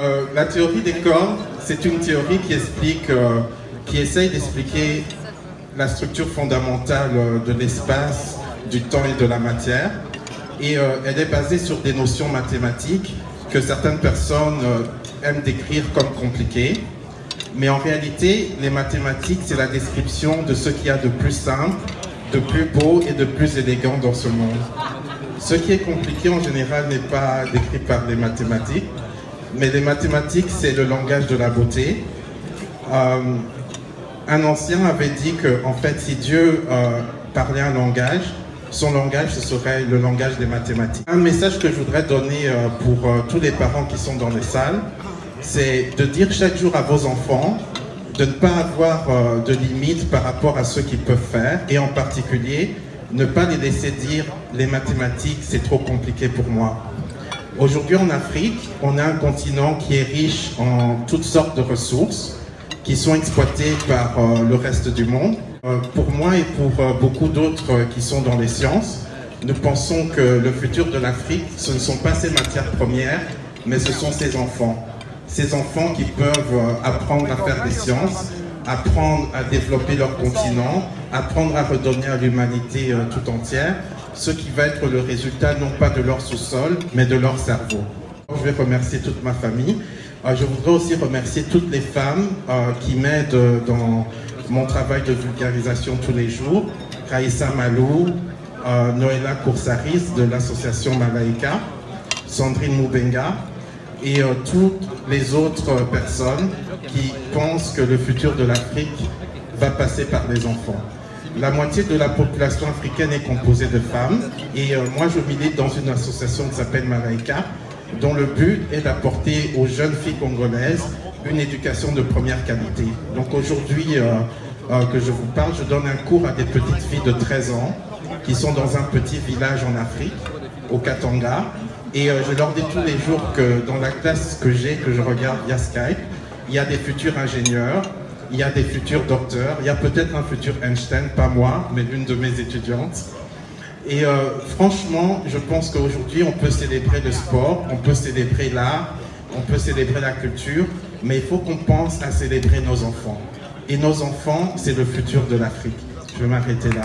Euh, la théorie des corps, c'est une théorie qui explique, euh, qui essaye d'expliquer la structure fondamentale euh, de l'espace, du temps et de la matière. Et elle est basée sur des notions mathématiques que certaines personnes aiment décrire comme compliquées. Mais en réalité, les mathématiques, c'est la description de ce qu'il y a de plus simple, de plus beau et de plus élégant dans ce monde. Ce qui est compliqué en général n'est pas décrit par les mathématiques, mais les mathématiques, c'est le langage de la beauté. Euh, un ancien avait dit que, en fait, si Dieu euh, parlait un langage, son langage, ce serait le langage des mathématiques. Un message que je voudrais donner euh, pour tous les parents qui sont dans les salles, c'est de dire chaque jour à vos enfants de ne pas avoir de limites par rapport à ce qu'ils peuvent faire, et en particulier, ne pas les laisser dire les mathématiques, c'est trop compliqué pour moi. Aujourd'hui en Afrique, on a un continent qui est riche en toutes sortes de ressources qui sont exploitées par euh, le reste du monde. Euh, pour moi et pour euh, beaucoup d'autres qui sont dans les sciences, nous pensons que le futur de l'Afrique, ce ne sont pas ses matières premières, mais ce sont ses enfants. Ces enfants qui peuvent apprendre à faire des sciences, apprendre à développer leur continent, apprendre à redonner à l'humanité tout entière, ce qui va être le résultat non pas de leur sous-sol, mais de leur cerveau. Je vais remercier toute ma famille. Euh, je voudrais aussi remercier toutes les femmes euh, qui m'aident dans mon travail de vulgarisation tous les jours. Raïssa Malou, euh, Noëlla Coursaris de l'association Malaika, Sandrine Moubenga et toutes les autres personnes qui pensent que le futur de l'Afrique va passer par les enfants. La moitié de la population africaine est composée de femmes et euh, moi je milite dans une association qui s'appelle Malaika dont le but est d'apporter aux jeunes filles congolaises une éducation de première qualité. Donc aujourd'hui euh, euh, que je vous parle, je donne un cours à des petites filles de 13 ans qui sont dans un petit village en Afrique, au Katanga. Et je leur dis tous les jours que dans la classe que j'ai, que je regarde via Skype, il y a des futurs ingénieurs, il y a des futurs docteurs, il y a peut-être un futur Einstein, pas moi, mais l'une de mes étudiantes. Et euh, franchement, je pense qu'aujourd'hui, on peut célébrer le sport, on peut célébrer l'art, on peut célébrer la culture, mais il faut qu'on pense à célébrer nos enfants. Et nos enfants, c'est le futur de l'Afrique. Je vais m'arrêter là.